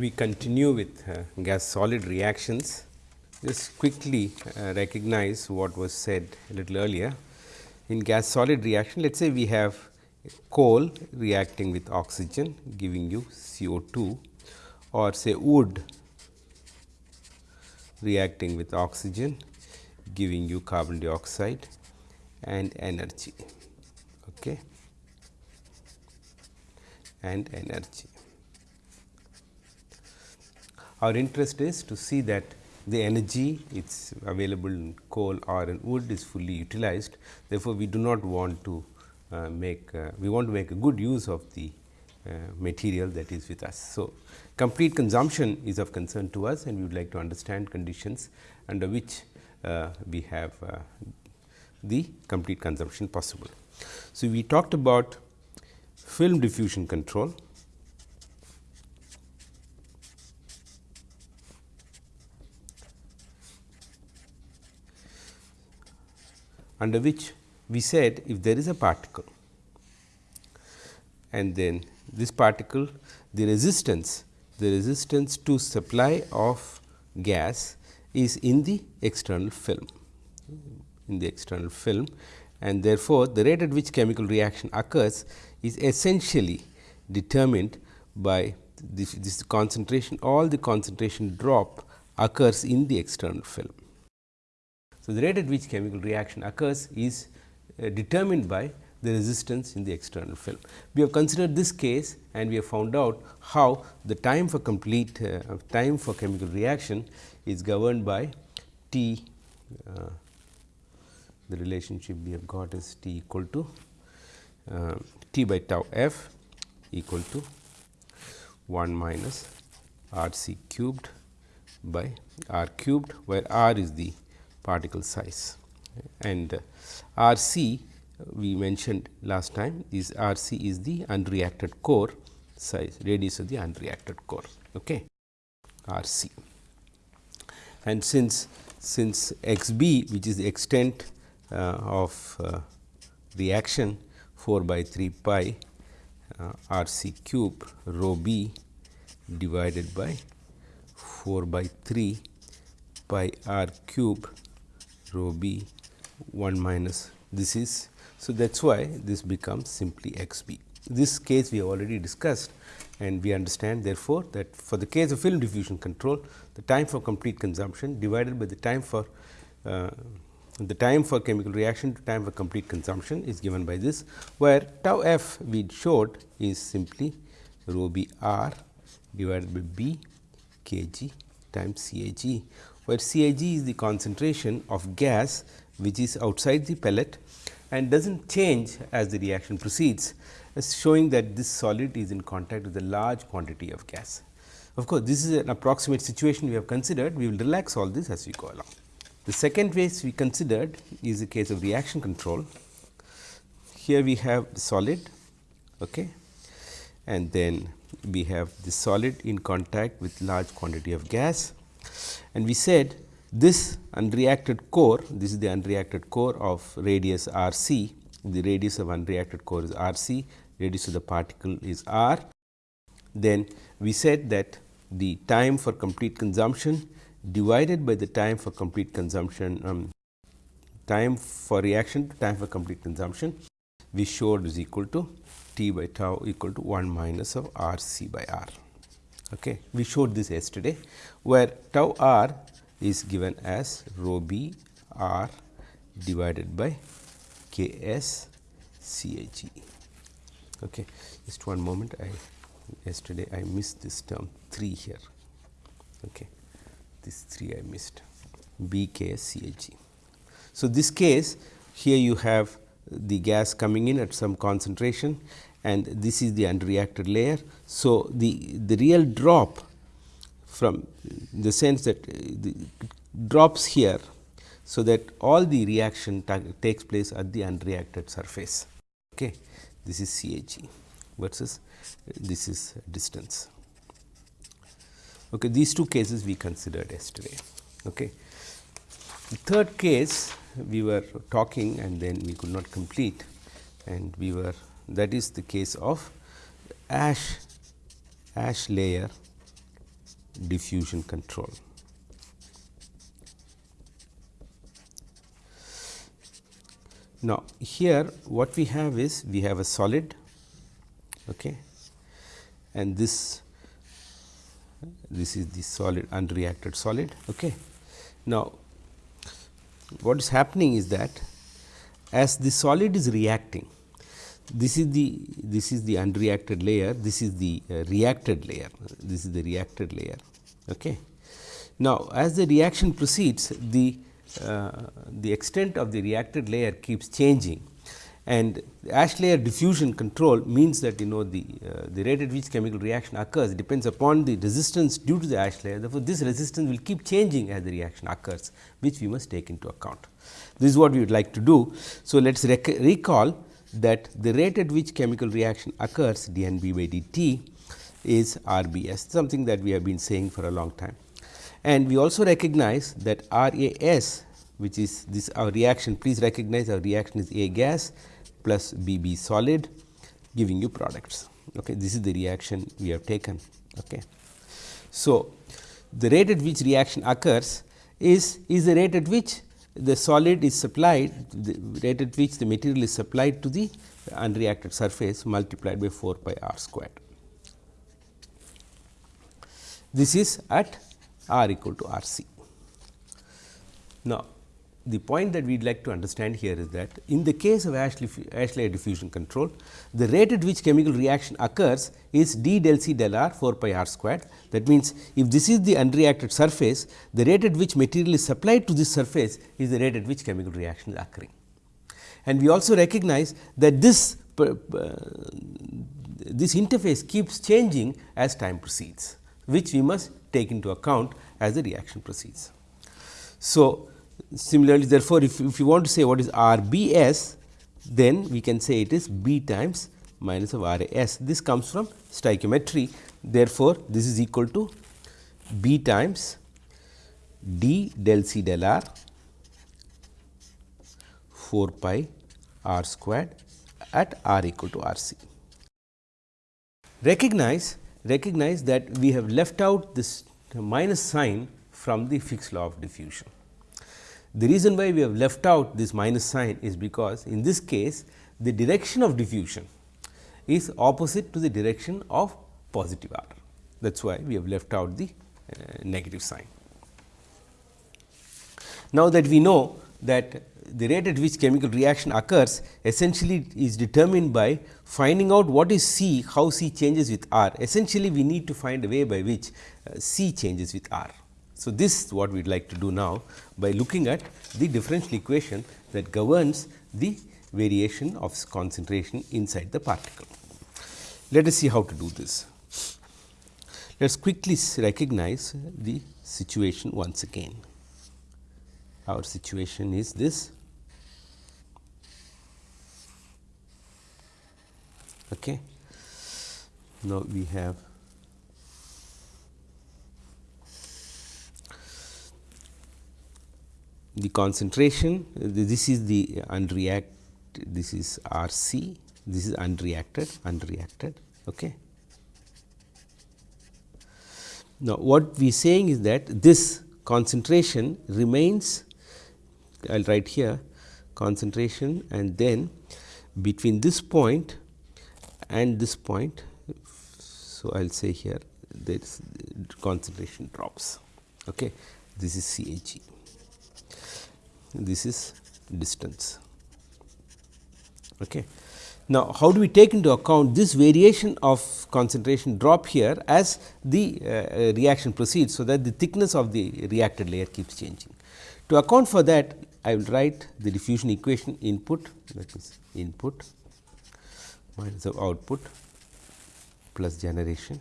we continue with uh, gas solid reactions. Just quickly uh, recognize what was said a little earlier. In gas solid reaction, let us say we have coal reacting with oxygen giving you CO2 or say wood reacting with oxygen giving you carbon dioxide and energy okay and energy our interest is to see that the energy it's available in coal or in wood is fully utilized. Therefore, we do not want to uh, make uh, we want to make a good use of the uh, material that is with us. So, complete consumption is of concern to us and we would like to understand conditions under which uh, we have uh, the complete consumption possible. So, we talked about film diffusion control under which we said if there is a particle and then this particle the resistance the resistance to supply of gas is in the external film in the external film and therefore, the rate at which chemical reaction occurs is essentially determined by this, this concentration all the concentration drop occurs in the external film. So, the rate at which chemical reaction occurs is uh, determined by the resistance in the external film. We have considered this case and we have found out how the time for complete uh, time for chemical reaction is governed by T uh, the relationship we have got is T equal to uh, T by tau f equal to 1 minus R c cubed by R cubed where R is the particle size and R c we mentioned last time is R c is the unreacted core size radius of the unreacted core. Okay. R c and since since x b which is the extent uh, of uh, reaction 4 by 3 pi uh, R c cube rho b divided by 4 by 3 pi r cube rho b 1 minus this is. So, that is why this becomes simply x b. This case we have already discussed and we understand therefore, that for the case of film diffusion control the time for complete consumption divided by the time for uh, the time for chemical reaction to time for complete consumption is given by this, where tau f we showed is simply rho b r divided by b k g times C A g, where C A g is the concentration of gas which is outside the pellet and does not change as the reaction proceeds, showing that this solid is in contact with a large quantity of gas. Of course, this is an approximate situation we have considered, we will relax all this as we go along. The second case we considered is the case of reaction control. Here we have solid okay, and then we have the solid in contact with large quantity of gas and we said this unreacted core, this is the unreacted core of radius r c, the radius of unreacted core is r c, radius of the particle is r. Then we said that the time for complete consumption divided by the time for complete consumption, um, time for reaction to time for complete consumption, we showed is equal to T by tau equal to 1 minus of R c by R. Okay. We showed this yesterday, where tau r is given as rho b r divided by k s c a g. Okay. Just one moment, I yesterday I missed this term 3 here. Okay this 3 I missed B K C A G. So, this case here you have the gas coming in at some concentration and this is the unreacted layer. So, the, the real drop from the sense that uh, the drops here. So, that all the reaction takes place at the unreacted surface. Okay. This is C A G versus uh, this is distance. Okay, these two cases we considered yesterday. Okay. The third case we were talking and then we could not complete and we were that is the case of ash ash layer diffusion control. Now, here what we have is we have a solid okay, and this this is the solid unreacted solid. Okay. Now, what is happening is that as the solid is reacting this is the this is the unreacted layer this is the uh, reacted layer this is the reacted layer okay? Now as the reaction proceeds the uh, the extent of the reacted layer keeps changing. And ash layer diffusion control means that you know the uh, the rate at which chemical reaction occurs depends upon the resistance due to the ash layer. Therefore this resistance will keep changing as the reaction occurs which we must take into account. This is what we would like to do. So let us rec recall that the rate at which chemical reaction occurs dNb by dt is RBS something that we have been saying for a long time. And we also recognize that RAS which is this our reaction please recognize our reaction is A gas plus BB solid giving you products. Okay. This is the reaction we have taken. Okay. So, the rate at which reaction occurs is, is the rate at which the solid is supplied the rate at which the material is supplied to the unreacted surface multiplied by 4 pi r squared. This is at r equal to r c. Now, the point that we would like to understand here is that in the case of ash, ash layer diffusion control, the rate at which chemical reaction occurs is d del C del r 4 pi r squared. That means, if this is the unreacted surface, the rate at which material is supplied to this surface is the rate at which chemical reaction is occurring. And we also recognize that this uh, this interface keeps changing as time proceeds, which we must take into account as the reaction proceeds. So, Similarly, therefore, if, if you want to say what is R B S, then we can say it is B times minus of R A S. This comes from stoichiometry. Therefore, this is equal to B times d del C del R 4 pi r squared at r equal to r c. Recognize, recognize that we have left out this minus sign from the Fick's law of diffusion. The reason why we have left out this minus sign is because in this case the direction of diffusion is opposite to the direction of positive R. That is why we have left out the uh, negative sign. Now that we know that the rate at which chemical reaction occurs essentially is determined by finding out what is C, how C changes with R. Essentially, we need to find a way by which uh, C changes with R. So, this is what we would like to do now by looking at the differential equation that governs the variation of concentration inside the particle. Let us see how to do this. Let us quickly recognize the situation once again. Our situation is this. Okay. Now, we have the concentration this is the unreact this is R c this is unreacted unreacted okay? Now what we saying is that this concentration remains I will write here concentration and then between this point and this point so I will say here this concentration drops okay? This is CAG this is distance. Okay. Now, how do we take into account this variation of concentration drop here as the uh, reaction proceeds, so that the thickness of the reacted layer keeps changing. To account for that, I will write the diffusion equation input that is input minus of output plus generation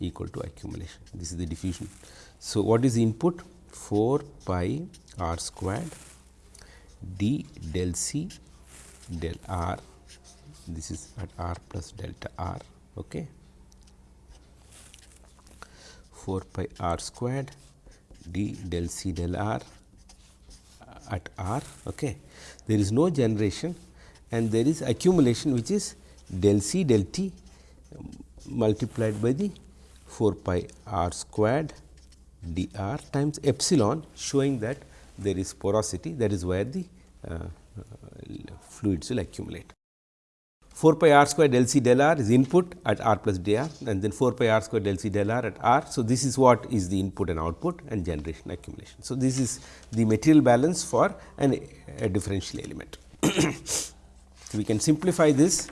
equal to accumulation. This is the diffusion. So, what is input? 4 pi r squared d del c del r. This is at r plus delta r okay? 4 pi r squared d del c del r uh, at r okay? There is no generation and there is accumulation which is del c del t um, multiplied by the 4 pi r squared dr times epsilon showing that there is porosity that is where the uh, uh, fluids will accumulate. 4 pi r square del c del r is input at r plus dr and then 4 pi r square del c del r at r. So, this is what is the input and output and generation accumulation. So, this is the material balance for an, a differential element. we can simplify this,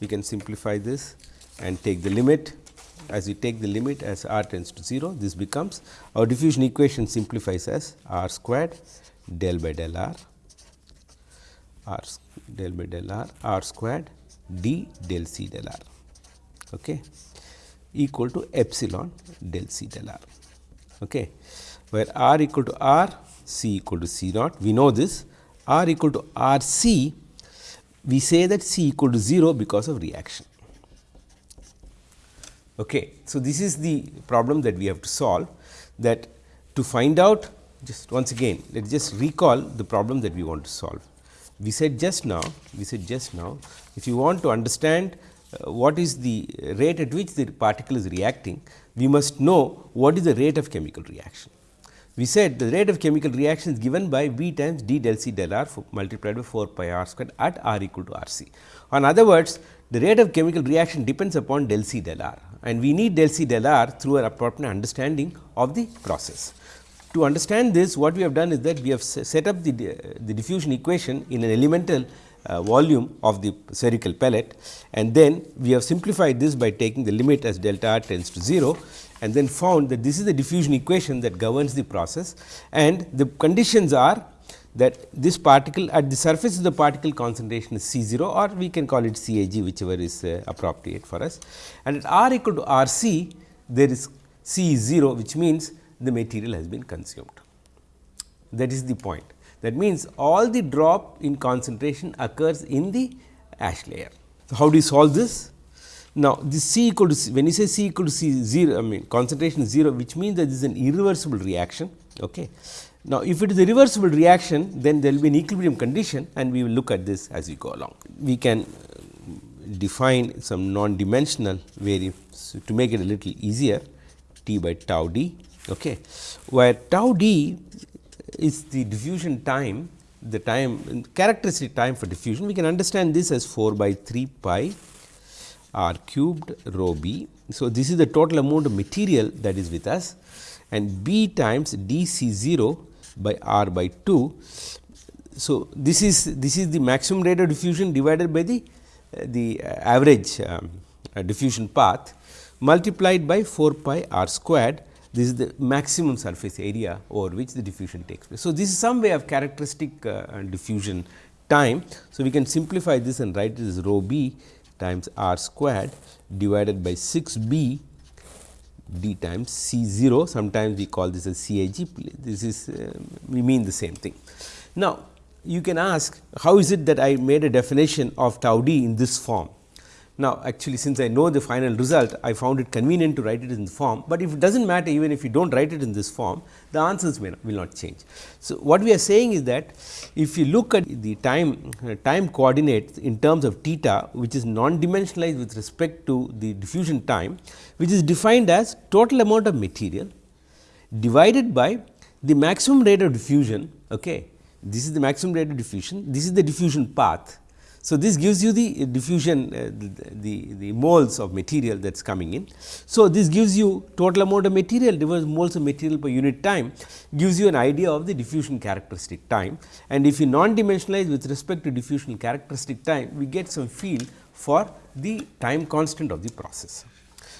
we can simplify this and take the limit as we take the limit as r tends to 0 this becomes our diffusion equation simplifies as r squared del by del r r del by del r r squared d del c del r okay, equal to epsilon del c del r. Okay, where r equal to r c equal to c naught we know this r equal to r c we say that c equal to 0 because of reaction. Okay. So, this is the problem that we have to solve that to find out just once again let us just recall the problem that we want to solve. We said just now we said just now if you want to understand uh, what is the rate at which the particle is reacting we must know what is the rate of chemical reaction. We said the rate of chemical reaction is given by V times d del C del R multiplied by 4 pi r squared at r equal to R c. In other words, the rate of chemical reaction depends upon del C del R and we need del C del R through an appropriate understanding of the process. To understand this what we have done is that we have set up the, the diffusion equation in an elemental uh, volume of the spherical pellet and then we have simplified this by taking the limit as delta r tends to 0 and then found that this is the diffusion equation that governs the process and the conditions are that this particle at the surface of the particle concentration is C 0 or we can call it C A G whichever is uh, appropriate for us and at r equal to R C there is C 0 which means the material has been consumed. That is the point. That means, all the drop in concentration occurs in the ash layer. So, how do you solve this? Now, this C equal to C, when you say C equal to C 0, I mean concentration is 0, which means that this is an irreversible reaction. Okay. Now, if it is a reversible reaction, then there will be an equilibrium condition and we will look at this as we go along. We can uh, define some non-dimensional variables to make it a little easier T by tau d, okay, where tau d is the diffusion time, the time characteristic time for diffusion. We can understand this as 4 by 3 pi r cubed rho b. So, this is the total amount of material that is with us and b times d c 0 by r by 2. So, this is this is the maximum rate of diffusion divided by the uh, the average um, uh, diffusion path multiplied by 4 pi r squared this is the maximum surface area over which the diffusion takes place. So, this is some way of characteristic uh, diffusion time. So, we can simplify this and write it as rho b times r squared divided by 6 b d times C 0 sometimes we call this as CAG this is uh, we mean the same thing. Now, you can ask how is it that I made a definition of tau d in this form. Now, actually since I know the final result I found it convenient to write it in the form, but if it does not matter even if you do not write it in this form the answers not, will not change. So, what we are saying is that if you look at the time uh, time coordinates in terms of theta which is non-dimensionalized with respect to the diffusion time which is defined as total amount of material divided by the maximum rate of diffusion. Okay. This is the maximum rate of diffusion, this is the diffusion path so, this gives you the diffusion uh, the, the, the, moles of material that is coming in. So, this gives you total amount of material divided moles of material per unit time gives you an idea of the diffusion characteristic time and if you non dimensionalize with respect to diffusion characteristic time we get some feel for the time constant of the process.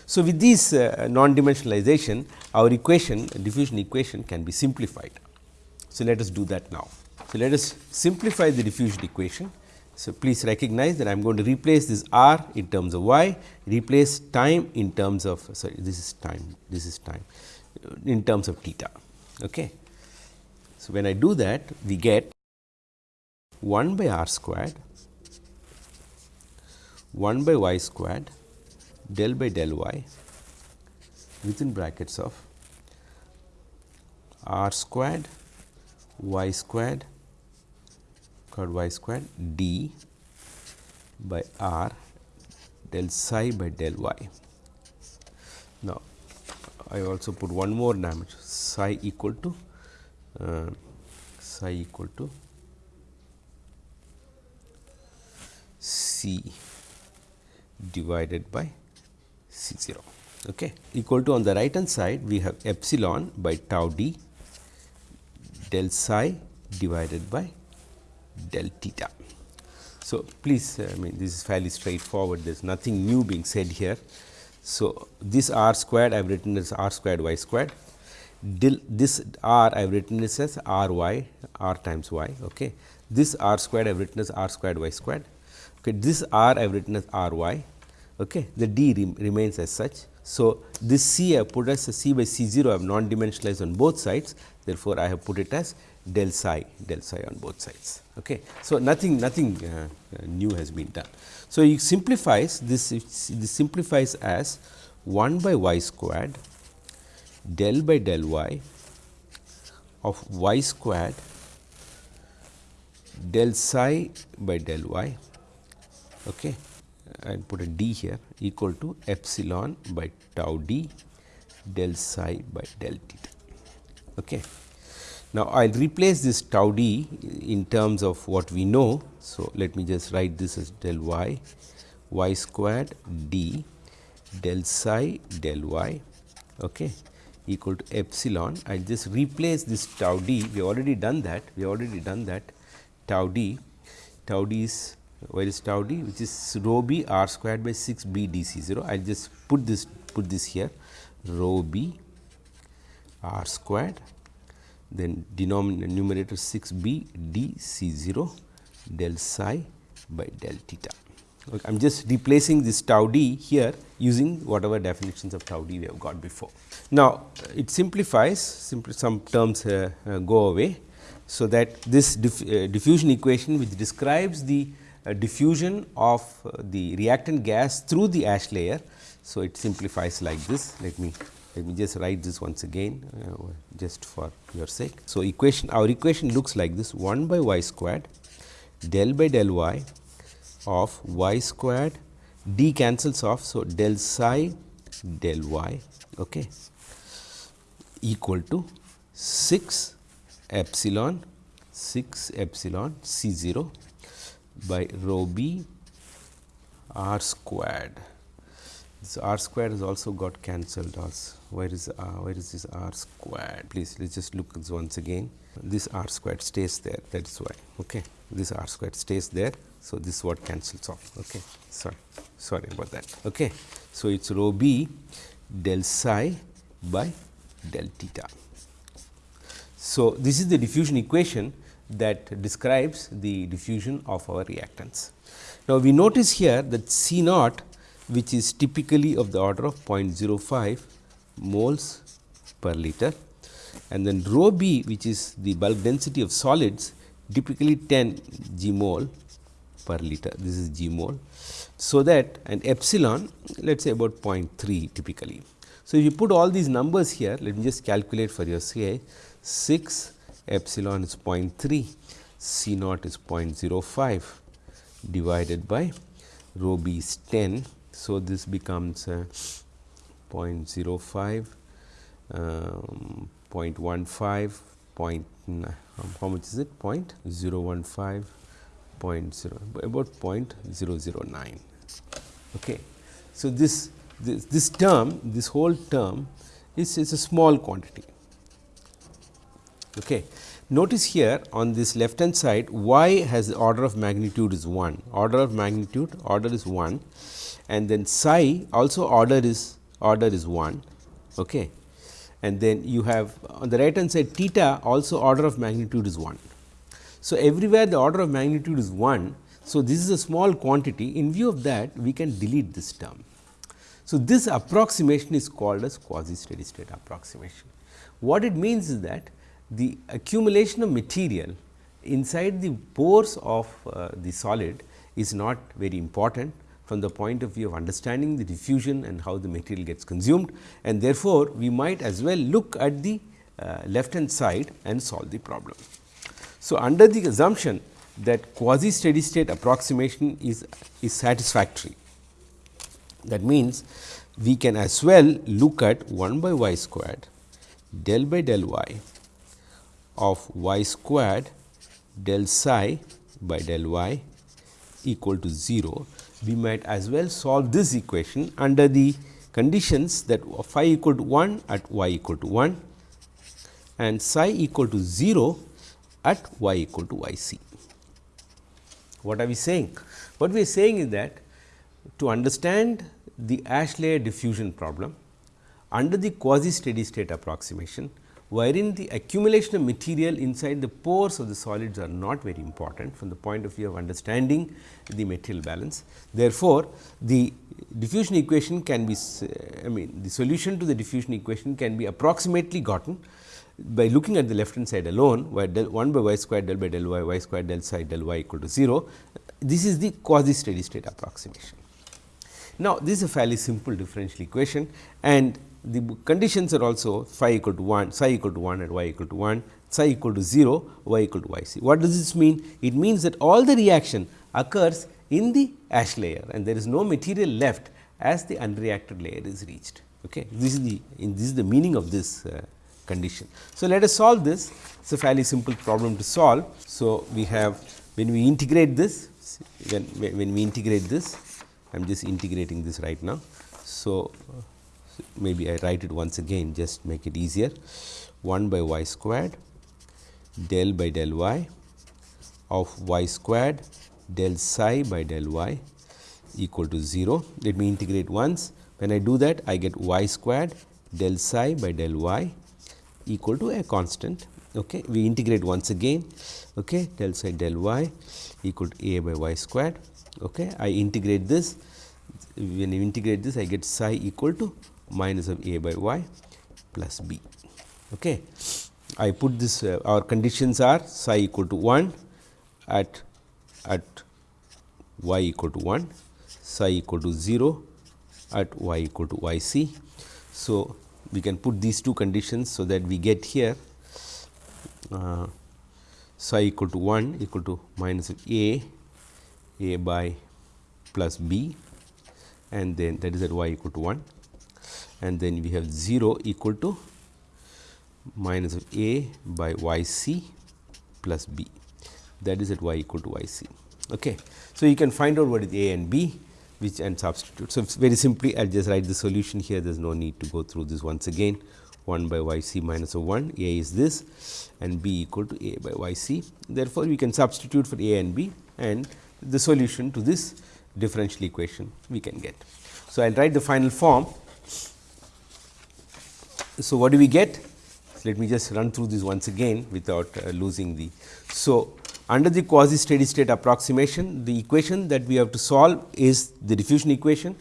So, with this uh, non dimensionalization our equation diffusion equation can be simplified. So, let us do that now. So, let us simplify the diffusion equation so, please recognize that I am going to replace this r in terms of y, replace time in terms of sorry this is time, this is time in terms of theta. Okay. So, when I do that we get 1 by r squared 1 by y squared del by del y within brackets of r squared y squared y squared d by r del psi by del y. Now, I also put one more dimension psi equal to uh, psi equal to C divided by C 0 okay. equal to on the right hand side we have epsilon by tau d del psi divided by del theta. So, please uh, I mean this is fairly straightforward there is nothing new being said here. So, this r squared I have written as r squared y squared this r I have written this as r y r times y. Okay. This r squared I have written as r squared y squared. Okay. This r I have written as r y. Okay. The d remains as such. So, this c I have put as c by c 0 I have non dimensionalized on both sides. Therefore, I have put it as del psi del psi on both sides. Okay. So, nothing nothing uh, uh, new has been done. So, it simplifies this, this simplifies as 1 by y squared del by del y of y squared del psi by del y okay I will put a d here equal to epsilon by tau d del psi by del theta. Okay. Now, I will replace this tau d in terms of what we know. So, let me just write this as del y y squared d del psi del y okay, equal to epsilon. I will just replace this tau d, we already done that, we already done that tau d, tau d is where is tau d which is rho b r squared by 6 b d c 0. I will just put this put this here rho b r squared then denominator numerator 6 b d c 0 del psi by del theta. Okay, I am just replacing this tau d here using whatever definitions of tau d we have got before. Now, it simplifies simply some terms uh, uh, go away. So, that this diff, uh, diffusion equation which describes the uh, diffusion of uh, the reactant gas through the ash layer. So, it simplifies like this let me let me just write this once again uh, just for your sake. So, equation our equation looks like this 1 by y squared del by del y of y squared d cancels off. So, del psi del y okay, equal to 6 epsilon 6 epsilon c 0 by rho b r squared. This r squared has also got cancelled also. Where is uh, where is this r squared? Please let's just look once again. This r squared stays there. That is why. Okay, this r squared stays there. So, this is what cancels off. Okay, sorry, sorry about that. Okay, so it's rho b del psi by del theta. So, this is the diffusion equation that describes the diffusion of our reactants. Now, we notice here that C naught which is typically of the order of 0.05 moles per liter and then rho b which is the bulk density of solids typically 10 g mole per liter this is g mole. So, that and epsilon let us say about 0.3 typically. So, if you put all these numbers here let me just calculate for your say 6 epsilon is 0.3 C naught is 0.05 divided by rho b is 10. So, this becomes uh, 0.05 um, 0.15 point um, how much is it? 0.015 0.0 about 0.009 okay. So this this, this term this whole term is, is a small quantity. Okay. Notice here on this left hand side y has the order of magnitude is 1 order of magnitude order is 1 and then psi also order is order is 1 okay and then you have on the right hand side theta also order of magnitude is 1. So, everywhere the order of magnitude is 1. So, this is a small quantity in view of that we can delete this term. So, this approximation is called as quasi steady state approximation. What it means is that the accumulation of material inside the pores of uh, the solid is not very important from the point of view of understanding the diffusion and how the material gets consumed and therefore, we might as well look at the uh, left hand side and solve the problem. So, under the assumption that quasi steady state approximation is, is satisfactory, That means, we can as well look at 1 by y squared del by del y of y squared del psi by del y equal to 0. We might as well solve this equation under the conditions that phi equal to 1 at y equal to 1 and psi equal to 0 at y equal to y c. What are we saying? What we are saying is that to understand the ash layer diffusion problem under the quasi steady state approximation, wherein the accumulation of material inside the pores of the solids are not very important from the point of view of understanding the material balance. Therefore, the diffusion equation can be I mean the solution to the diffusion equation can be approximately gotten by looking at the left hand side alone where del 1 by y square del by del y y square del psi del y equal to 0. This is the quasi steady state approximation. Now, this is a fairly simple differential equation and the conditions are also phi equal to 1, psi equal to 1 and y equal to 1, psi equal to 0, y equal to y c. What does this mean? It means that all the reaction occurs in the ash layer and there is no material left as the unreacted layer is reached. Okay. This is the this is the meaning of this uh, condition. So, let us solve this it is a fairly simple problem to solve. So, we have when we integrate this when, when we integrate this I am just integrating this right now. So, maybe I write it once again just make it easier 1 by y squared del by del y of y squared del psi by del y equal to 0. Let me integrate once when I do that I get y squared del psi by del y equal to a constant. Okay. We integrate once again okay, del psi del y equal to a by y squared. Okay. I integrate this when you integrate this I get psi equal to minus of a by y plus b. Okay. I put this uh, our conditions are psi equal to 1 at at y equal to 1, psi equal to 0 at y equal to y c. So, we can put these two conditions, so that we get here uh, psi equal to 1 equal to minus of a a by plus b and then that is at y equal to 1 and then we have 0 equal to minus of a by y c plus b that is at y equal to y c. Okay. So, you can find out what is a and b which and substitute. So, very simply I will just write the solution here there is no need to go through this once again 1 by y c minus of 1 a is this and b equal to a by y c. Therefore, we can substitute for a and b and the solution to this differential equation we can get. So, I will write the final form so, what do we get? Let me just run through this once again without uh, losing the. So, under the quasi steady state approximation, the equation that we have to solve is the diffusion equation.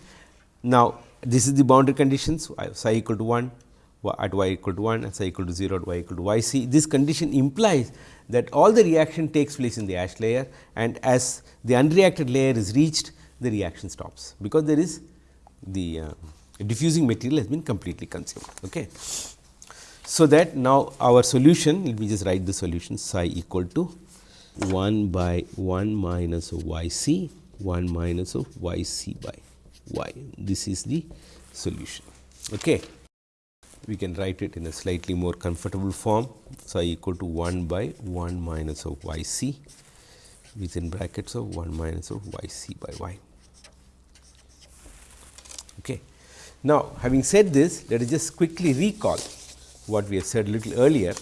Now, this is the boundary conditions psi equal to 1 at y equal to 1 and psi equal to 0 at y equal to y c. This condition implies that all the reaction takes place in the ash layer and as the unreacted layer is reached, the reaction stops, because there is the uh, diffusing material has been completely consumed. Okay. So, that now our solution let me just write the solution psi equal to 1 by 1 minus of y c 1 minus of y c by y. This is the solution. Okay. We can write it in a slightly more comfortable form psi equal to 1 by 1 minus of y c within brackets of 1 minus of y c by y. Okay. Now, having said this, let us just quickly recall what we have said little earlier.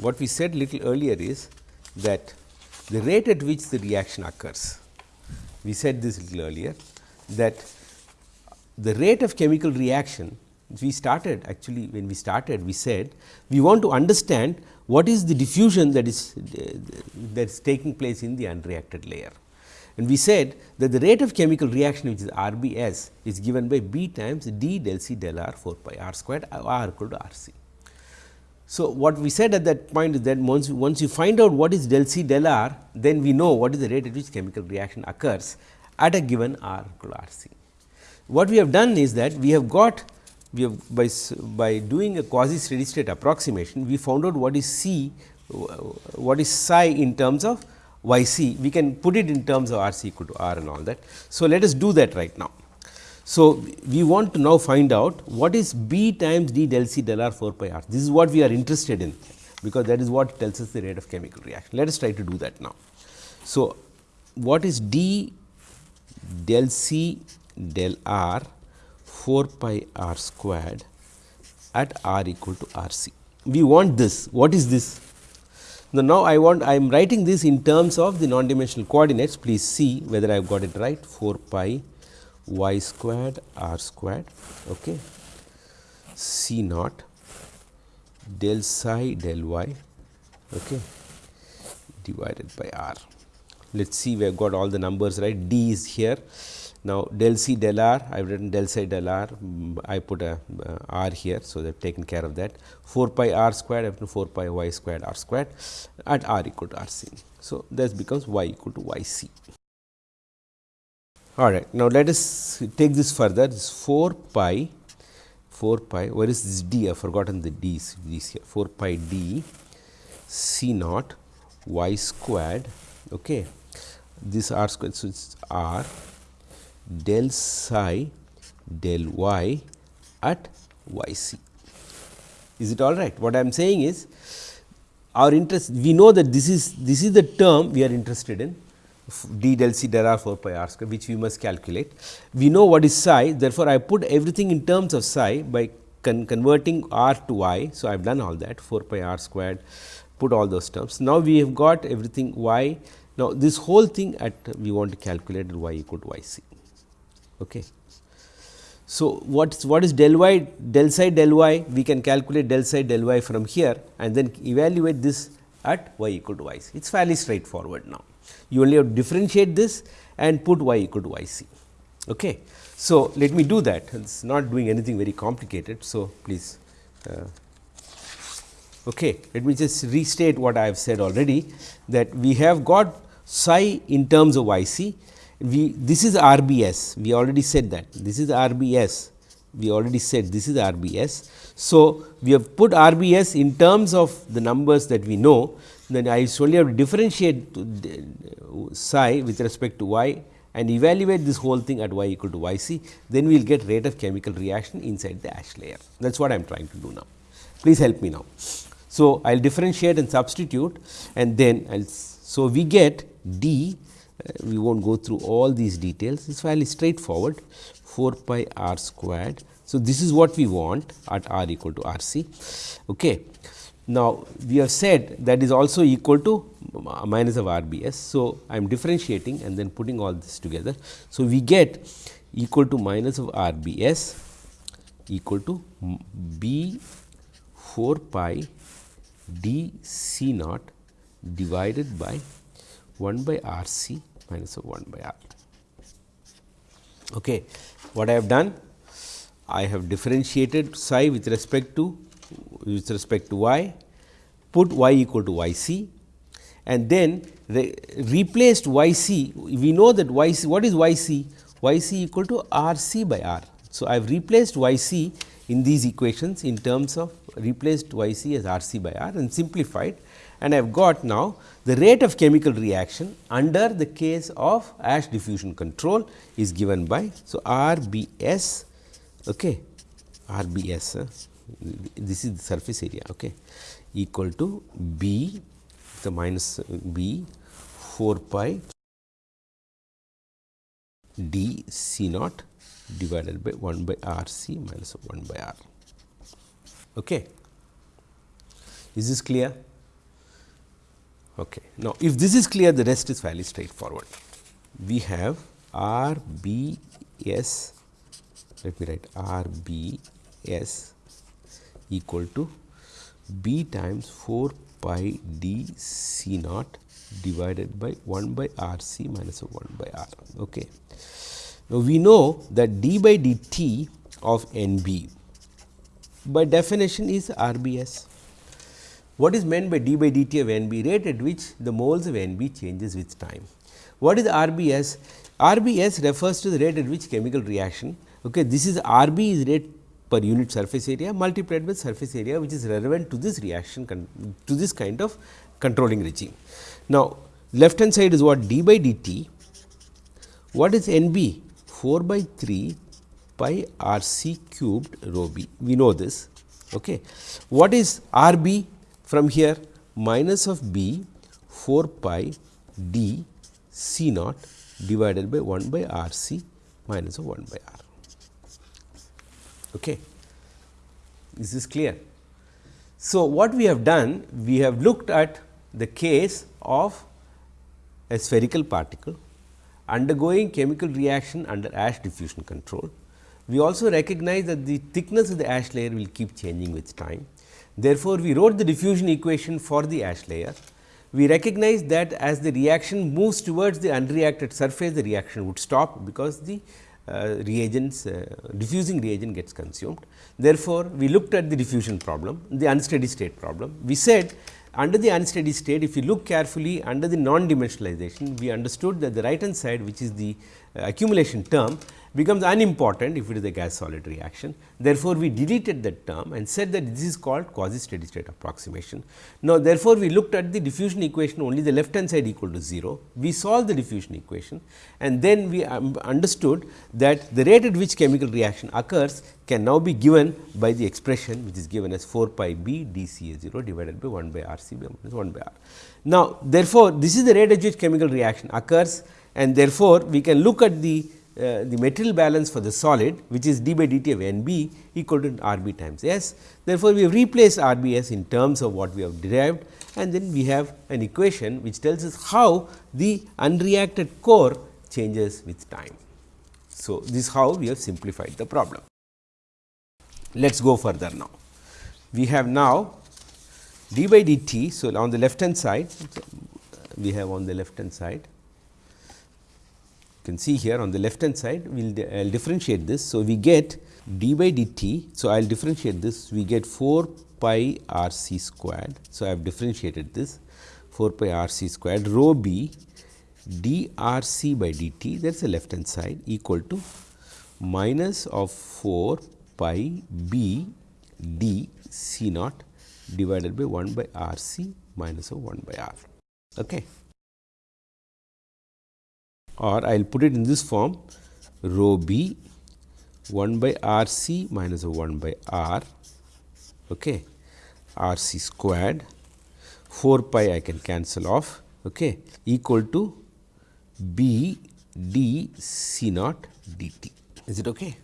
What we said little earlier is that the rate at which the reaction occurs, we said this little earlier that the rate of chemical reaction we started actually when we started we said we want to understand what is the diffusion that is that is taking place in the unreacted layer. And we said that the rate of chemical reaction which is RBS is given by B times d del C del R 4 pi R squared R equal to R C. So, what we said at that point is that once, once you find out what is del C del R, then we know what is the rate at which chemical reaction occurs at a given R equal to R C. What we have done is that we have got we have by, by doing a quasi steady state approximation, we found out what is C, what is psi in terms of y c, we can put it in terms of R c equal to R and all that. So, let us do that right now. So, we want to now find out what is B times d del C del R 4 pi R. This is what we are interested in, because that is what tells us the rate of chemical reaction. Let us try to do that now. So, what is d del C del R 4 pi R squared at R equal to R C. We want this. What is this? Now, now I want I am writing this in terms of the non-dimensional coordinates. Please see whether I have got it right 4 pi y squared r squared okay. C naught del psi del y okay, divided by r. Let us see we have got all the numbers right d is here. Now, del c del r I have written del C del r I put a uh, r here. So, they have taken care of that 4 pi r squared up to 4 pi y squared r squared at r equal to r c. So, this becomes y equal to y c. All right. Now, let us take this further this 4 pi 4 pi where is this d I have forgotten the these here 4 pi d c naught y squared okay. this r squared. So, it is r del psi del y at y c. Is it all right? What I am saying is our interest we know that this is this is the term we are interested in d del c del r 4 pi r square which we must calculate. We know what is psi therefore, I put everything in terms of psi by con converting r to y. So, I have done all that 4 pi r squared put all those terms. Now, we have got everything y. Now, this whole thing at we want to calculate y equal to y c. Okay. So, what is what is del y del psi del y we can calculate del psi del y from here and then evaluate this at y equal to y c. It is fairly straightforward now you only have to differentiate this and put y equal to y c. Okay. So, let me do that it is not doing anything very complicated. So, please uh, okay. let me just restate what I have said already that we have got psi in terms of y c we this is RBS we already said that this is RBS we already said this is RBS. So, we have put RBS in terms of the numbers that we know then I only have to differentiate psi with respect to y and evaluate this whole thing at y equal to y c, then we will get rate of chemical reaction inside the ash layer. That is what I am trying to do now. Please help me now. So, I will differentiate and substitute and then I will. So, we get d, Uh, we will not go through all these details, it is fairly straightforward 4 pi r squared. So, this is what we want at r equal to r c. Okay. Now, we have said that is also equal to minus of RBS. So, I am differentiating and then putting all this together. So, we get equal to minus of RBS equal to B 4 pi d C naught divided by 1 by R C minus of 1 by R. Okay. What I have done? I have differentiated psi with respect to with respect to y, put y equal to y c and then re replaced y c. We know that y c what is y c? y c equal to r c by r. So, I have replaced y c in these equations in terms of replaced y c as r c by r and simplified and I have got now the rate of chemical reaction under the case of ash diffusion control is given by. So, R B S okay, R B S uh, this is the surface area okay, equal to B the minus B 4 pi d C naught divided by 1 by R C minus 1 by R. Okay. Is this clear? Okay. Now, if this is clear the rest is fairly straightforward. We have R B S let me write R B S equal to b times 4 pi d c naught divided by 1 by r c minus 1 by r. Okay. Now, we know that d by dt of N b by definition is R B S. What is meant by d by dt of N b? Rate at which the moles of N b changes with time. What is R B S? R B S refers to the rate at which chemical reaction. Okay, this is R B is rate per unit surface area multiplied with surface area which is relevant to this reaction to this kind of controlling regime. Now, left hand side is what d by dt, what is N b 4 by 3 pi r c cubed rho b. We know this. Okay. What is r b from here? Minus of b 4 pi d c naught divided by 1 by r c minus of 1 by r. Okay. Is clear? So, what we have done? We have looked at the case of a spherical particle undergoing chemical reaction under ash diffusion control. We also recognize that the thickness of the ash layer will keep changing with time. Therefore, we wrote the diffusion equation for the ash layer. We recognize that as the reaction moves towards the unreacted surface, the reaction would stop because the uh, reagents uh, diffusing reagent gets consumed. Therefore, we looked at the diffusion problem, the unsteady state problem. We said under the unsteady state, if you look carefully under the non-dimensionalization, we understood that the right hand side which is the uh, accumulation term becomes unimportant if it is a gas solid reaction. Therefore, we deleted that term and said that this is called quasi steady state approximation. Now, therefore, we looked at the diffusion equation only the left hand side equal to 0. We solved the diffusion equation and then we um, understood that the rate at which chemical reaction occurs can now be given by the expression which is given as 4 pi b d C A 0 divided by 1 by R C minus 1 by R. Now, therefore, this is the rate at which chemical reaction occurs and therefore, we can look at the uh, the material balance for the solid which is d by dt of n b equal to R b times S. Therefore, we have replaced R b S in terms of what we have derived and then we have an equation which tells us how the unreacted core changes with time. So, this is how we have simplified the problem. Let us go further now. We have now d by dt. So, on the left hand side we have on the left hand side can see here on the left hand side we will I will differentiate this. So, we get d by dt. So, I will differentiate this we get 4 pi r c squared. So, I have differentiated this 4 pi r c squared rho b d r c by dt that is the left hand side equal to minus of 4 pi b d c naught divided by 1 by r c minus of 1 by r. Okay or I will put it in this form rho b 1 by r c minus 1 by r okay, r c squared 4 pi I can cancel off okay, equal to b d c naught d t. Is it okay?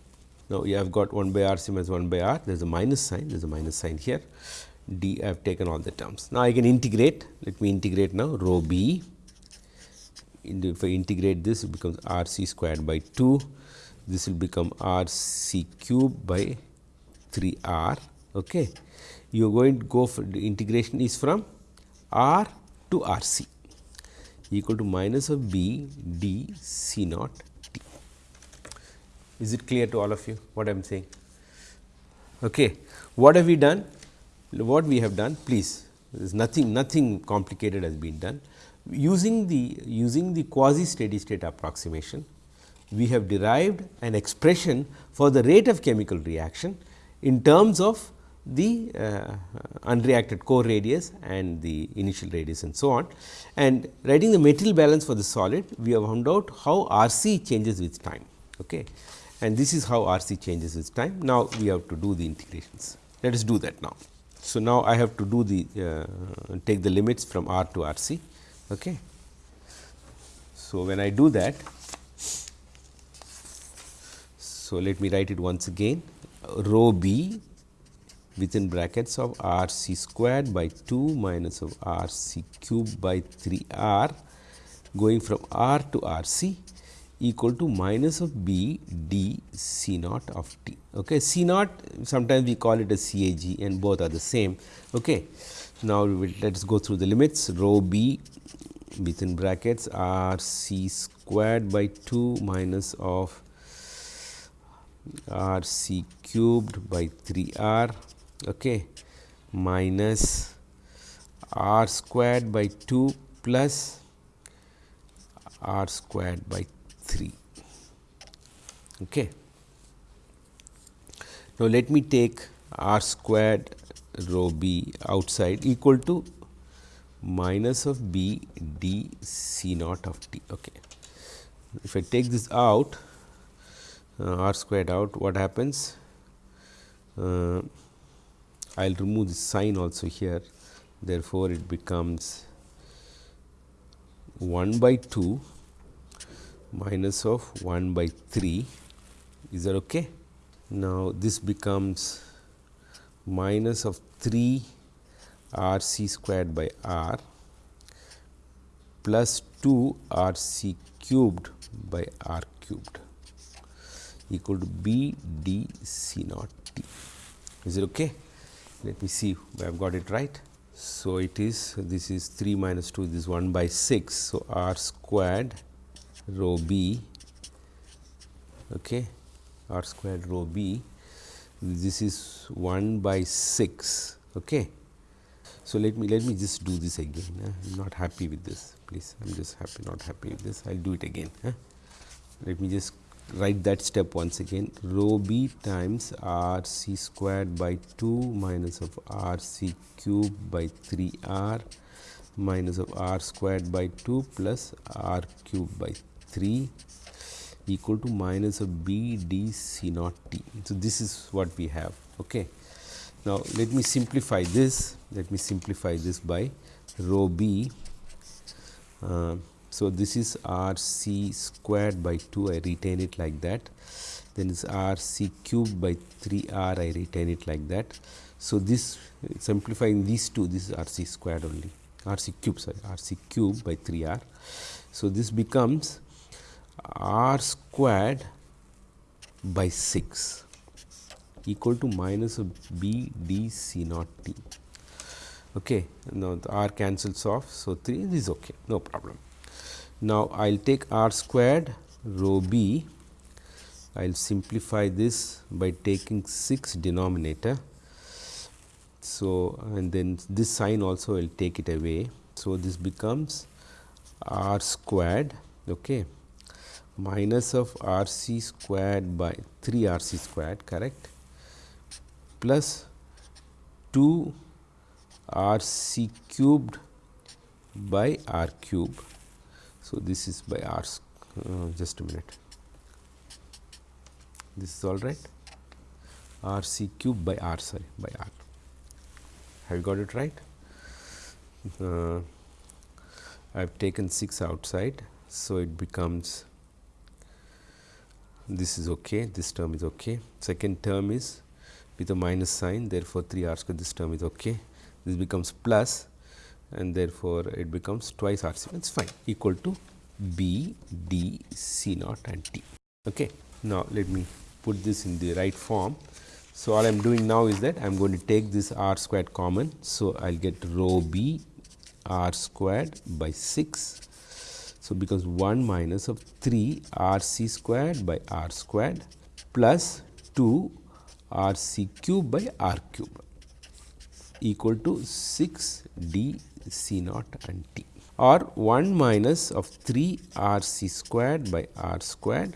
Now, you have got 1 by r c minus 1 by r there is a minus sign there is a minus sign here d I have taken all the terms. Now, I can integrate let me integrate now rho b if I integrate this it becomes r c squared by 2 this will become r c cube by 3 r. Okay. You are going to go for the integration is from r to r c equal to minus of b d c naught t. Is it clear to all of you what I am saying? Okay. What have we done? What we have done please there is nothing nothing complicated has been done using the using the quasi steady state approximation, we have derived an expression for the rate of chemical reaction in terms of the uh, unreacted core radius and the initial radius and so on. And writing the material balance for the solid, we have found out how R c changes with time. Okay. And this is how R c changes with time. Now, we have to do the integrations. Let us do that now. So, now I have to do the uh, take the limits from R to R c. Okay. So, when I do that, so let me write it once again rho b within brackets of r c squared by 2 minus of r c cube by 3 r going from r to r c equal to minus of b d c naught of t. Okay. C naught sometimes we call it a C A G and both are the same. Okay. Now, let us go through the limits rho b within brackets r c squared by 2 minus of r c cubed by 3 r okay, minus r squared by 2 plus r squared by 3. Okay. Now, let me take r squared rho b outside equal to minus of b d c naught of t. Okay. If I take this out, uh, r squared out what happens uh, I will remove the sign also here therefore, it becomes 1 by 2 minus of 1 by 3 is that okay. Now, this becomes minus of 3 r c squared by r plus 2 r c cubed by r cubed equal to b d c naught t. Is it okay? Let me see I have got it right. So, it is this is 3 minus 2 this is 1 by 6. So, r squared rho b okay, r squared rho b this is 1 by 6. Okay. So, let me let me just do this again I am not happy with this please I am just happy not happy with this I will do it again. Let me just write that step once again rho b times r c squared by 2 minus of r c cube by 3 r minus of r squared by 2 plus r cube by 3 equal to minus of b d c naught t. So, this is what we have. Okay. Now, let me simplify this let me simplify this by rho b uh, so, this is R c squared by 2 I retain it like that then is R c cube by 3 R I retain it like that. So, this simplifying these two this is R c squared only R c cube sorry R c cube by 3 R. So, this becomes R squared by 6 equal to minus of B d C naught T. Okay. Now, the R cancels off. So, 3 is okay no problem. Now, I will take r squared rho b, I will simplify this by taking 6 denominator. So, and then this sign also will take it away. So, this becomes r squared okay, minus of r c squared by 3 r c squared correct? Plus 2 r c cubed by r cube so, this is by r uh, just a minute. This is all right? R c cube by r sorry by r. Have you got it right? Uh, I have taken 6 outside. So, it becomes this is okay this term is okay second term is with a minus sign therefore, 3 r square this term is okay this becomes plus and therefore, it becomes twice R c it is fine equal to B D C naught and T. Okay. Now, let me put this in the right form. So, all I am doing now is that I am going to take this r squared common. So, I will get rho b r squared by 6. So, becomes 1 minus of 3 r c squared by r squared plus 2 r c cube by r cube equal to 6 d C naught and T or 1 minus of 3 R C squared by R squared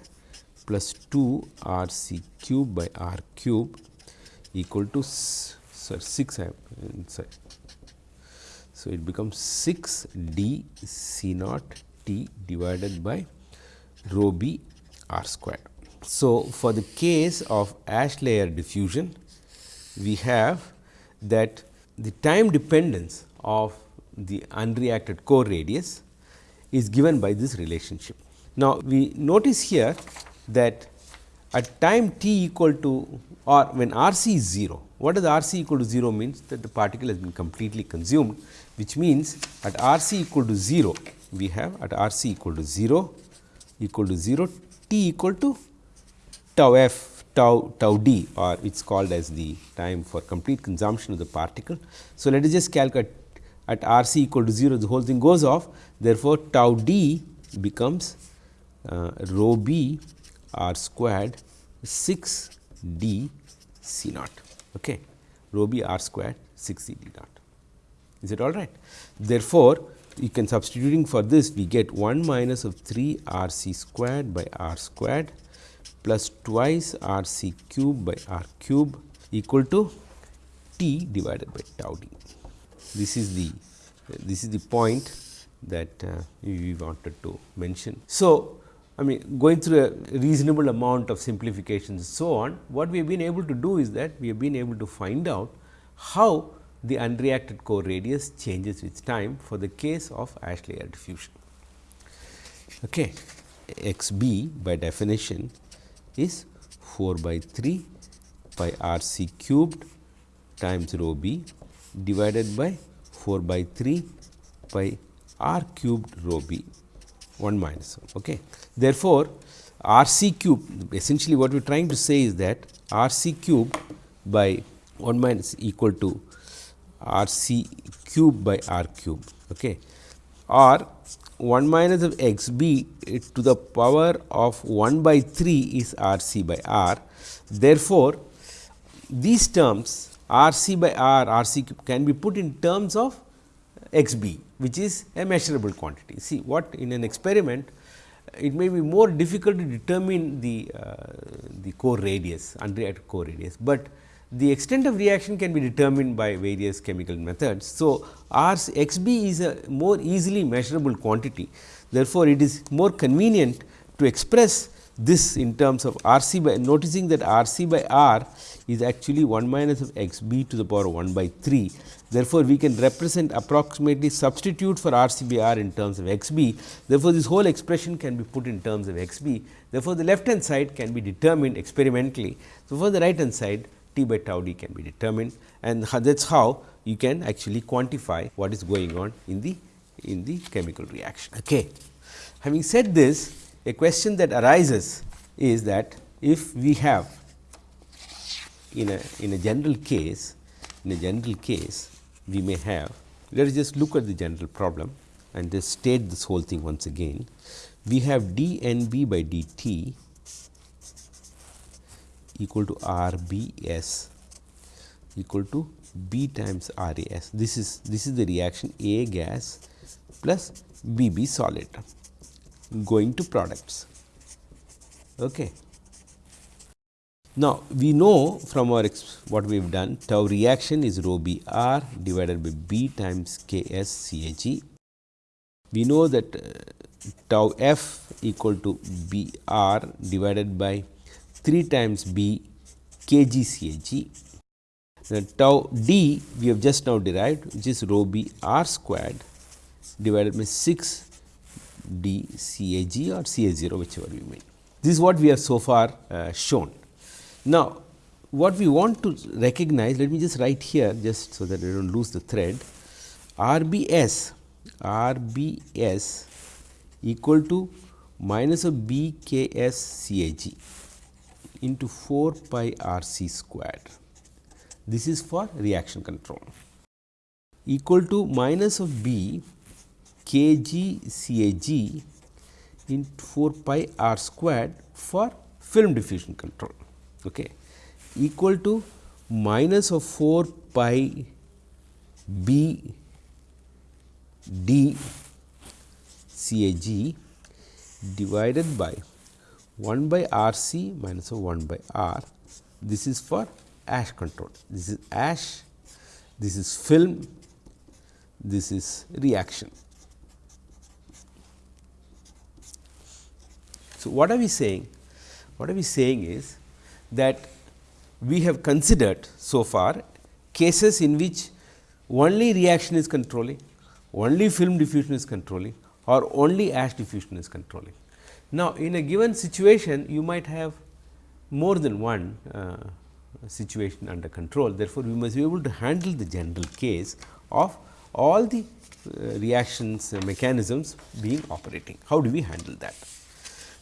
plus 2 R C cube by R cube equal to sorry, 6 I have inside. So, it becomes 6 D C naught T divided by rho B R squared. So, for the case of ash layer diffusion, we have that the time dependence of the unreacted core radius is given by this relationship. Now, we notice here that at time t equal to or when R c is 0, what does R c equal to 0 means that the particle has been completely consumed which means at R c equal to 0 we have at R c equal to 0 equal to 0 t equal to tau f tau tau d or it is called as the time for complete consumption of the particle. So, let us just calculate at R c equal to 0 the whole thing goes off. Therefore, tau d becomes uh, rho b r squared 6 d c naught. Okay? Rho b r squared 6 c d naught. Is it all right? Therefore, you can substituting for this we get 1 minus of 3 r c squared by r squared plus twice r c cube by r cube equal to t divided by tau d this is the this is the point that uh, we wanted to mention. So, I mean going through a reasonable amount of simplifications so on, what we have been able to do is that we have been able to find out how the unreacted core radius changes with time for the case of ash layer diffusion. Okay. x b by definition is 4 by 3 pi r c cubed times rho b divided by 4 by 3 pi r cubed rho b 1 minus 1. Okay. Therefore, r c cube essentially what we are trying to say is that r c cube by 1 minus equal to r c cube by r cube okay, or 1 minus of x b to the power of 1 by 3 is r c by r. Therefore, these terms r c by r r c cube can be put in terms of x b which is a measurable quantity. See what in an experiment it may be more difficult to determine the, uh, the core radius unreacted core radius, but the extent of reaction can be determined by various chemical methods. So, R x b is a more easily measurable quantity. Therefore, it is more convenient to express this in terms of R c by noticing that R c by R is actually 1 minus of x b to the power 1 by 3. Therefore, we can represent approximately substitute for R c by R in terms of x b. Therefore, this whole expression can be put in terms of x b. Therefore, the left hand side can be determined experimentally. So, for the right hand side t by tau d can be determined and that is how you can actually quantify what is going on in the in the chemical reaction. Okay. Having said this, a question that arises is that if we have in a in a general case in a general case we may have let us just look at the general problem and just state this whole thing once again. We have d n b by d t equal to r b s equal to b times r a s. This is this is the reaction A gas plus B b solid going to products. Okay. Now, we know from our what we have done tau reaction is rho b r divided by b times k s c a g. We know that uh, tau f equal to b r divided by 3 times b k g c a g. The tau d we have just now derived which is rho b r squared divided by 6 d C A G or C A 0 whichever you mean. This is what we have so far uh, shown. Now, what we want to recognize let me just write here just so that I do not lose the thread R B S R B S equal to minus of B K S C A G into 4 pi R C squared. This is for reaction control. Equal to minus of b k g c a g into 4 pi r squared for film diffusion control. Okay, equal to minus of 4 pi b d c a g divided by 1 by R C minus of 1 by R. This is for ash control. This is ash, this is film, this is reaction. So, what are we saying? What are we saying is that we have considered so far cases in which only reaction is controlling, only film diffusion is controlling or only ash diffusion is controlling. Now, in a given situation you might have more than one uh, situation under control. Therefore, we must be able to handle the general case of all the uh, reactions uh, mechanisms being operating. How do we handle that?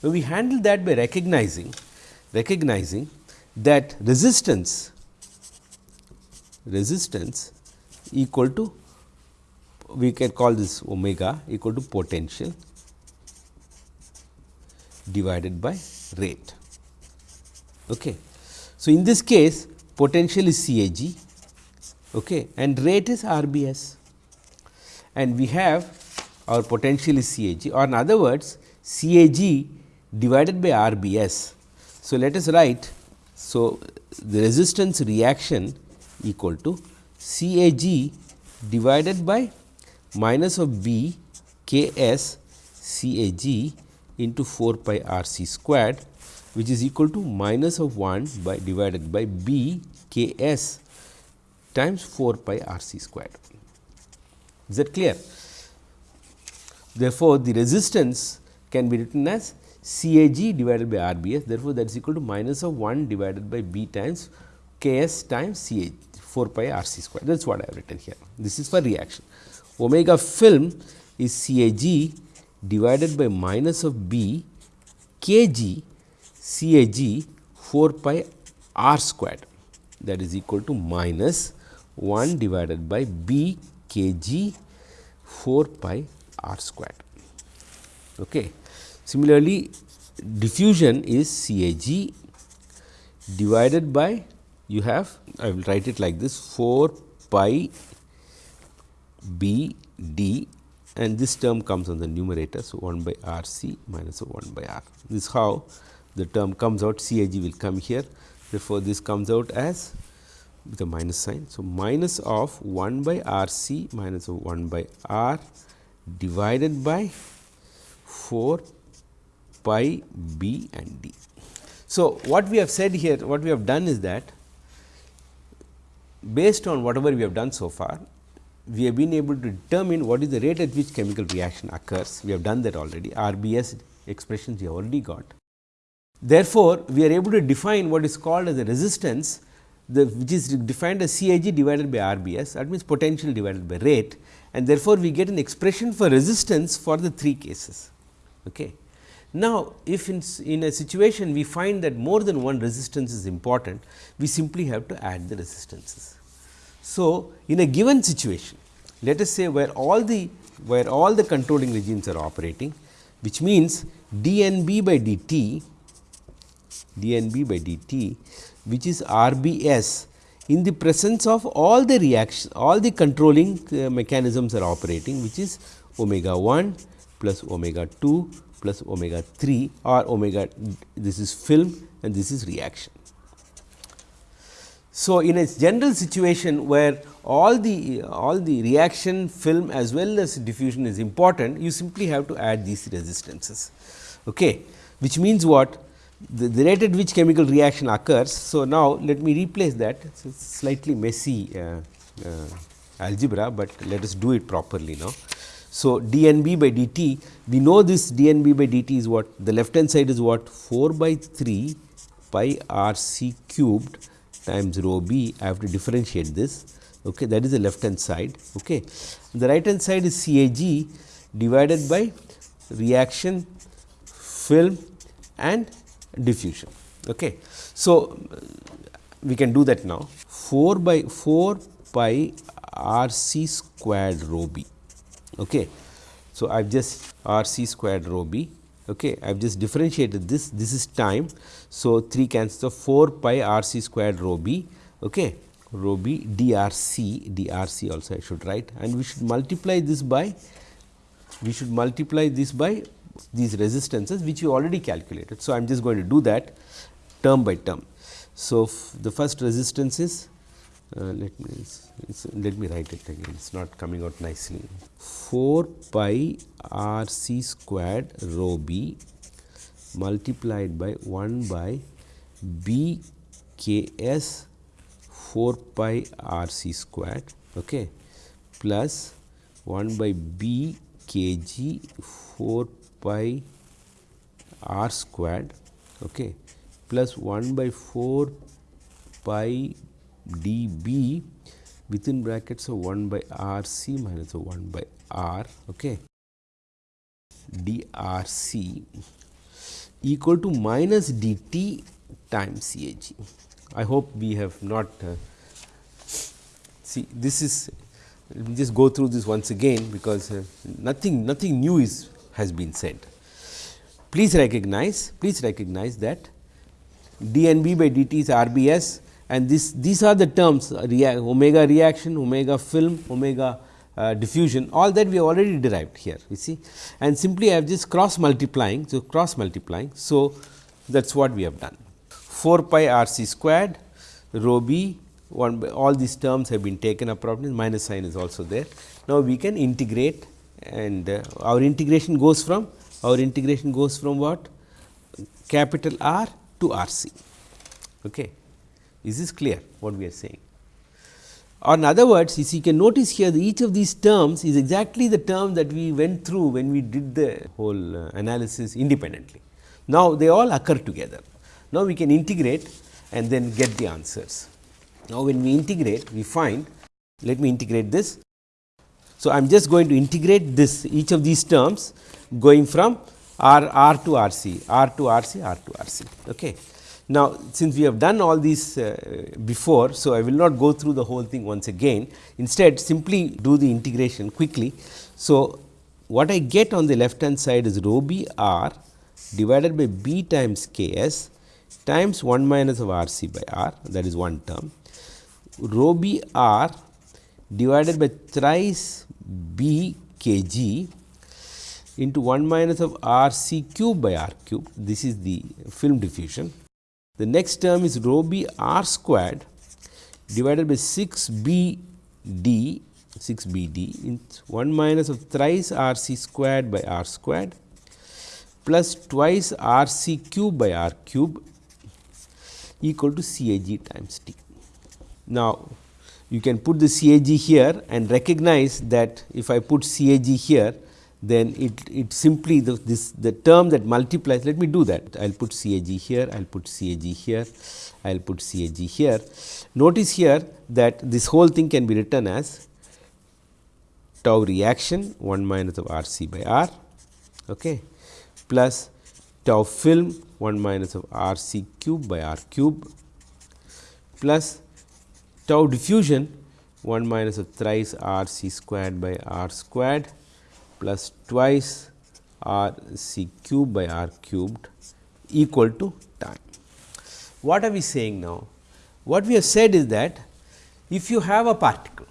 Now, we handle that by recognizing recognizing that resistance resistance equal to we can call this omega equal to potential divided by rate. Okay. So, in this case potential is CAG okay, and rate is RBS and we have our potential is CAG or in other words CAG divided by RBS. So, let us write. So, the resistance reaction equal to CAG divided by minus of B K S CAG into 4 pi r c squared which is equal to minus of 1 by divided by b k s times 4 pi r c squared. Is that clear? Therefore, the resistance can be written as C A G divided by R B S. Therefore, that is equal to minus of 1 divided by B times K S times C A 4 pi R C square. That is what I have written here. This is for reaction. Omega film is C A G divided by minus of B K G C A G 4 pi R squared that is equal to minus 1 divided by B K G 4 pi r squared. Okay. Similarly, diffusion is C A G divided by you have I will write it like this 4 pi b d and this term comes on the numerator. So, 1 by r c minus 1 by r. This is how the term comes out C A G will come here. Therefore, this comes out as with a minus sign. So, minus of 1 by r c minus of 1 by r divided by 4 pi b and d. So, what we have said here, what we have done is that based on whatever we have done so far, we have been able to determine what is the rate at which chemical reaction occurs. We have done that already, RBS expressions we have already got. Therefore, we are able to define what is called as a resistance, the, which is defined as CAG divided by RBS, that means potential divided by rate and therefore, we get an expression for resistance for the three cases. Okay. Now, if in, in a situation we find that more than one resistance is important, we simply have to add the resistances. So, in a given situation, let us say where all the where all the controlling regimes are operating, which means dNb by dt dNb by dt, which is RBS in the presence of all the reaction all the controlling uh, mechanisms are operating which is omega 1 plus omega 2 plus omega 3 or omega this is film and this is reaction. So, in a general situation where all the all the reaction film as well as diffusion is important you simply have to add these resistances. Okay? Which means what? The, the, rate at which chemical reaction occurs. So, now let me replace that. Is slightly messy uh, uh, algebra, but let us do it properly now. So, dNb by dt we know this dNb by dt is what? The left hand side is what? 4 by 3 pi r c cubed times rho b I have to differentiate this okay that is the left hand side okay the right hand side is CAG divided by reaction film and diffusion. Okay. So, we can do that now 4 by 4 pi r c squared rho b. Okay. So, I have just r c squared rho b. Okay. I have just differentiated this, this is time. So, 3 cancels of 4 pi r c squared rho b okay, rho b d r c d r c also I should write and we should multiply this by we should multiply this by these resistances which you already calculated. So, I am just going to do that term by term. So, the first resistance is uh, let me let me write it again. It is not coming out nicely. 4 pi r c squared rho b multiplied by 1 by b k s 4 pi r c squared okay, plus 1 by b k g 4 pi r squared okay, plus 1 by 4 pi d b within brackets of 1 by r c minus of 1 by r okay, d r c equal to minus d t times C A G. I hope we have not uh, see this is let me just go through this once again because uh, nothing nothing new is has been said. Please recognize, please recognize that dNb by dt is RBS and this these are the terms rea omega reaction, omega film, omega uh, diffusion all that we have already derived here you see and simply I have just cross multiplying. So, cross multiplying. So, that is what we have done 4 pi r c squared rho b one by all these terms have been taken up properly minus sign is also there. Now, we can integrate and uh, our integration goes from our integration goes from what? Capital R to R c. Okay. Is this clear what we are saying? Or in other words, you can notice here each of these terms is exactly the term that we went through when we did the whole uh, analysis independently. Now, they all occur together. Now, we can integrate and then get the answers. Now, when we integrate, we find, let me integrate this. So, I am just going to integrate this each of these terms going from R R to R c, R to R c, R to R c. Okay. Now, since we have done all these uh, before, so I will not go through the whole thing once again. Instead, simply do the integration quickly. So, what I get on the left hand side is rho b r divided by b times k s times 1 minus of r c by r that is one term. Rho b r divided by thrice b k g into 1 minus of r c cube by r cube. This is the film diffusion. The next term is rho b r squared divided by 6 b d 6 b d in 1 minus of thrice r c squared by r squared plus twice r c cube by r cube equal to C A g times t. Now, you can put the C A g here and recognize that if I put C A g here then it, it simply the, this the term that multiplies let me do that I will put C A g here I will put C A g here I will put C A g here. Notice here that this whole thing can be written as tau reaction 1 minus of R c by R okay, plus tau film 1 minus of R c cube by R cube plus tau diffusion 1 minus of thrice R c squared by R squared plus twice R c cube by R cubed equal to time. What are we saying now? What we have said is that if you have a particle,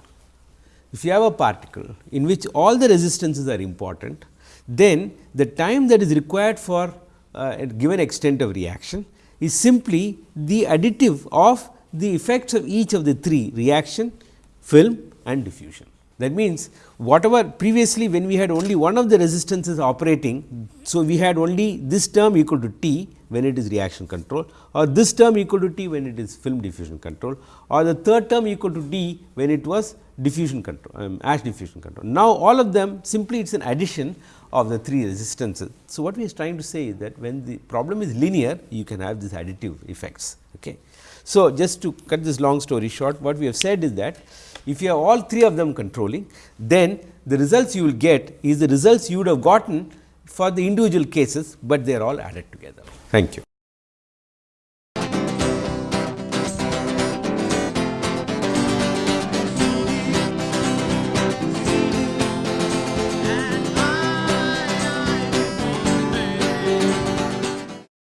if you have a particle in which all the resistances are important, then the time that is required for uh, a given extent of reaction is simply the additive of the effects of each of the three reaction, film and diffusion. That means, whatever previously when we had only one of the resistances operating. So, we had only this term equal to T when it is reaction control or this term equal to T when it is film diffusion control or the third term equal to D when it was diffusion control um, ash diffusion control. Now, all of them simply it is an addition of the three resistances. So, what we are trying to say is that when the problem is linear you can have these additive effects. Okay. So, just to cut this long story short what we have said is that if you have all three of them controlling then the results you will get is the results you would have gotten for the individual cases, but they are all added together. Thank you.